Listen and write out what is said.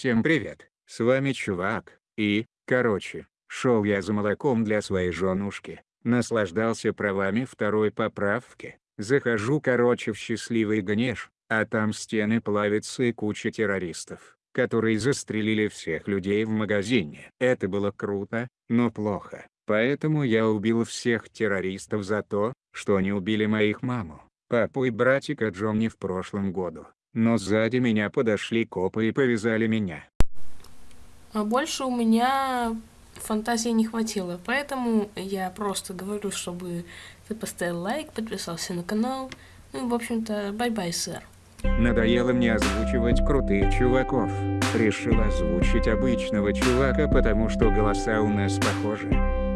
Всем привет, с вами чувак, и, короче, шел я за молоком для своей женушки, наслаждался правами второй поправки, захожу короче в счастливый гнеж, а там стены плавятся и куча террористов, которые застрелили всех людей в магазине. Это было круто, но плохо, поэтому я убил всех террористов за то, что они убили моих маму, папу и братика Джонни в прошлом году. Но сзади меня подошли копы и повязали меня. А больше у меня фантазии не хватило, поэтому я просто говорю, чтобы ты поставил лайк, подписался на канал. Ну и в общем-то, bye-bye, сэр. Надоело мне озвучивать крутых чуваков. Решил озвучить обычного чувака, потому что голоса у нас похожи.